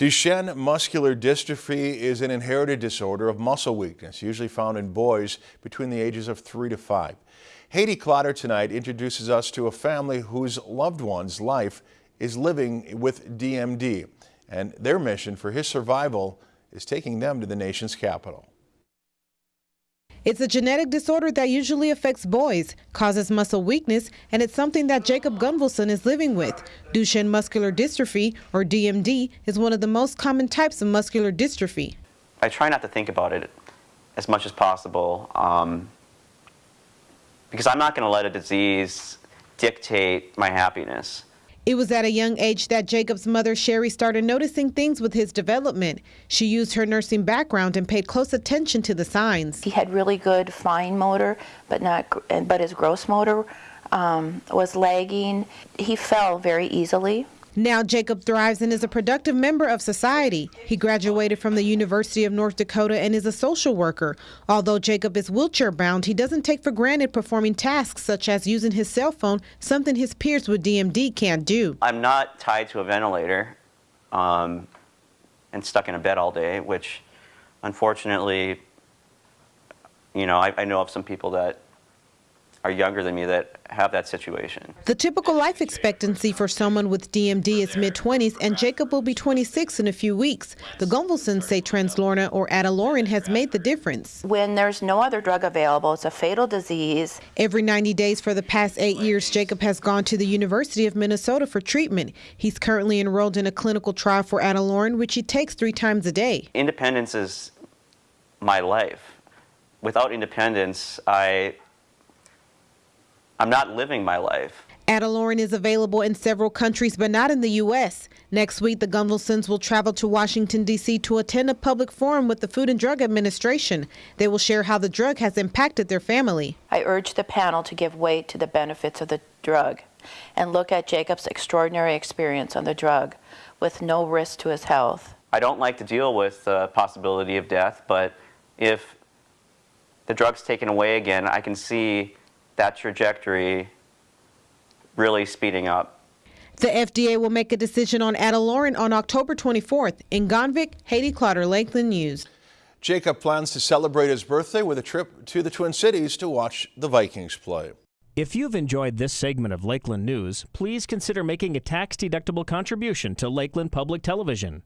Duchenne muscular dystrophy is an inherited disorder of muscle weakness, usually found in boys between the ages of three to five. Haiti Clotter tonight introduces us to a family whose loved one's life is living with DMD, and their mission for his survival is taking them to the nation's capital. It's a genetic disorder that usually affects boys, causes muscle weakness, and it's something that Jacob Gunvalson is living with. Duchenne muscular dystrophy, or DMD, is one of the most common types of muscular dystrophy. I try not to think about it as much as possible um, because I'm not going to let a disease dictate my happiness. It was at a young age that Jacob's mother, Sherry, started noticing things with his development. She used her nursing background and paid close attention to the signs. He had really good fine motor, but not, but his gross motor um, was lagging. He fell very easily. Now Jacob thrives and is a productive member of society. He graduated from the University of North Dakota and is a social worker. Although Jacob is wheelchair bound, he doesn't take for granted performing tasks such as using his cell phone, something his peers with DMD can't do. I'm not tied to a ventilator um, and stuck in a bed all day, which unfortunately, you know, I, I know of some people that are younger than me that have that situation. The typical life expectancy for someone with DMD is mid-20s, and Jacob will be 26 in a few weeks. The Gunvalsons say Translarna or Ataluren has made the difference. When there's no other drug available, it's a fatal disease. Every 90 days for the past eight years, Jacob has gone to the University of Minnesota for treatment. He's currently enrolled in a clinical trial for Ataluren, which he takes three times a day. Independence is my life. Without independence, I I'm not living my life. Ataluren is available in several countries, but not in the U.S. Next week, the Gunvalsons will travel to Washington, D.C. to attend a public forum with the Food and Drug Administration. They will share how the drug has impacted their family. I urge the panel to give weight to the benefits of the drug and look at Jacob's extraordinary experience on the drug with no risk to his health. I don't like to deal with the possibility of death, but if the drug's taken away again, I can see that trajectory really speeding up. The FDA will make a decision on Ataluren on October 24th. In Gonvick, Haiti Clotter, Lakeland News. Jacob plans to celebrate his birthday with a trip to the Twin Cities to watch the Vikings play. If you've enjoyed this segment of Lakeland News, please consider making a tax-deductible contribution to Lakeland Public Television.